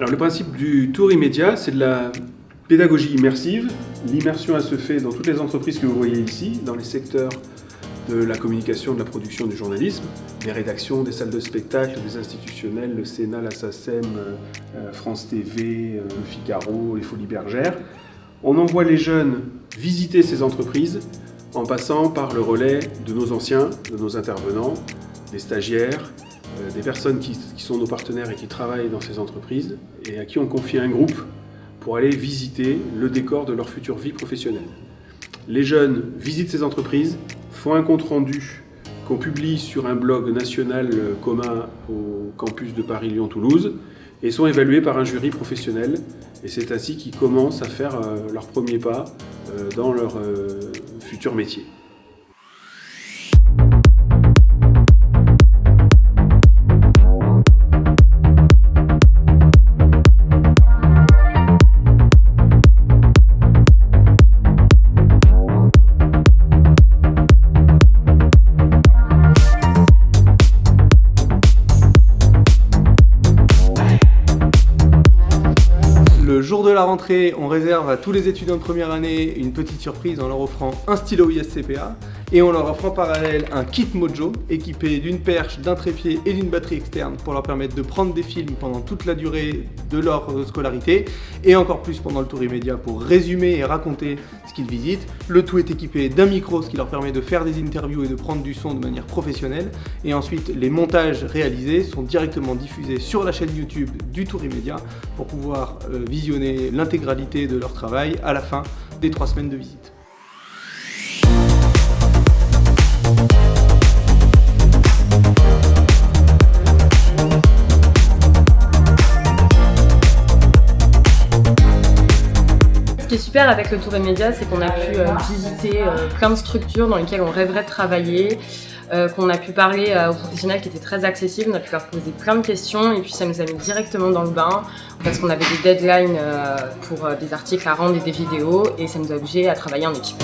Alors le principe du tour immédiat, c'est de la pédagogie immersive. L'immersion, se fait dans toutes les entreprises que vous voyez ici, dans les secteurs de la communication, de la production, du journalisme, des rédactions, des salles de spectacle, des institutionnels, le Sénat, la SACEM, euh, France TV, euh, le Figaro, les Folies Bergères. On envoie les jeunes visiter ces entreprises en passant par le relais de nos anciens, de nos intervenants, des stagiaires, euh, des personnes qui, sont nos partenaires et qui travaillent dans ces entreprises et à qui on confie un groupe pour aller visiter le décor de leur future vie professionnelle. Les jeunes visitent ces entreprises, font un compte-rendu qu'on publie sur un blog national commun au campus de Paris-Lyon-Toulouse et sont évalués par un jury professionnel. Et c'est ainsi qu'ils commencent à faire euh, leur premier pas euh, dans leur euh, futur métier. Le jour de la rentrée, on réserve à tous les étudiants de première année une petite surprise en leur offrant un stylo ISCPA et on leur offre en parallèle un kit Mojo équipé d'une perche, d'un trépied et d'une batterie externe pour leur permettre de prendre des films pendant toute la durée de leur scolarité et encore plus pendant le tour immédiat pour résumer et raconter ce qu'ils visitent. Le tout est équipé d'un micro, ce qui leur permet de faire des interviews et de prendre du son de manière professionnelle et ensuite les montages réalisés sont directement diffusés sur la chaîne YouTube du tour immédiat pour pouvoir euh, visionner l'intégralité de leur travail à la fin des trois semaines de visite. Qui est super avec le Tour Immédiat, c'est qu'on a pu euh, visiter euh, plein de structures dans lesquelles on rêverait de travailler, euh, qu'on a pu parler aux professionnels qui étaient très accessibles, on a pu leur poser plein de questions et puis ça nous a mis directement dans le bain parce qu'on avait des deadlines pour des articles à rendre et des vidéos et ça nous a obligés à travailler en équipe.